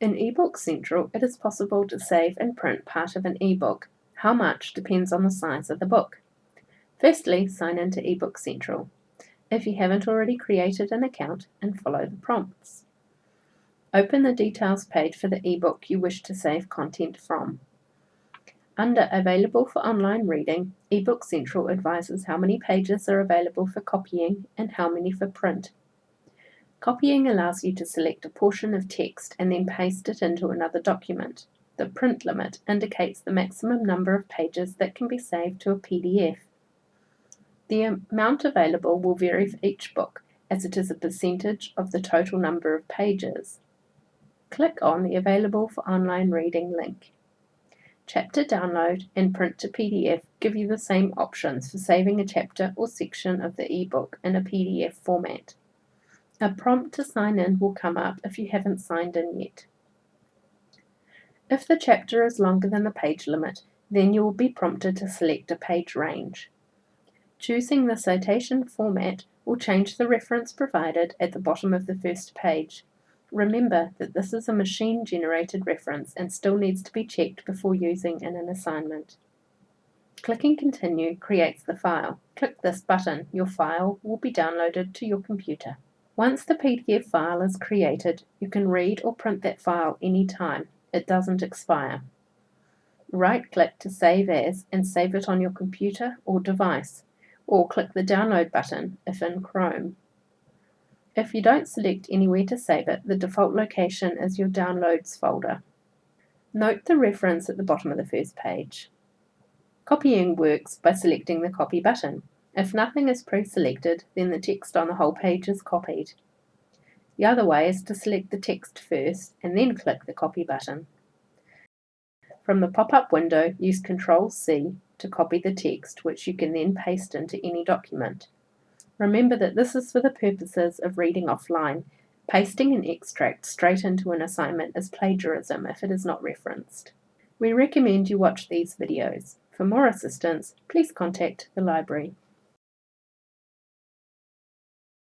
In eBook Central, it is possible to save and print part of an ebook. How much depends on the size of the book. Firstly, sign into eBook Central. If you haven't already created an account, and follow the prompts. Open the details page for the ebook you wish to save content from. Under Available for Online Reading, eBook Central advises how many pages are available for copying and how many for print. Copying allows you to select a portion of text and then paste it into another document. The print limit indicates the maximum number of pages that can be saved to a PDF. The amount available will vary for each book, as it is a percentage of the total number of pages. Click on the Available for Online Reading link. Chapter Download and Print to PDF give you the same options for saving a chapter or section of the ebook in a PDF format. A prompt to sign in will come up if you haven't signed in yet. If the chapter is longer than the page limit, then you will be prompted to select a page range. Choosing the citation format will change the reference provided at the bottom of the first page. Remember that this is a machine-generated reference and still needs to be checked before using in an assignment. Clicking Continue creates the file. Click this button. Your file will be downloaded to your computer. Once the PDF file is created, you can read or print that file anytime. It doesn't expire. Right-click to save as and save it on your computer or device, or click the download button if in Chrome. If you don't select anywhere to save it, the default location is your Downloads folder. Note the reference at the bottom of the first page. Copying works by selecting the Copy button. If nothing is pre-selected, then the text on the whole page is copied. The other way is to select the text first and then click the Copy button. From the pop-up window, use Ctrl-C to copy the text, which you can then paste into any document. Remember that this is for the purposes of reading offline. Pasting an extract straight into an assignment is plagiarism if it is not referenced. We recommend you watch these videos. For more assistance, please contact the library.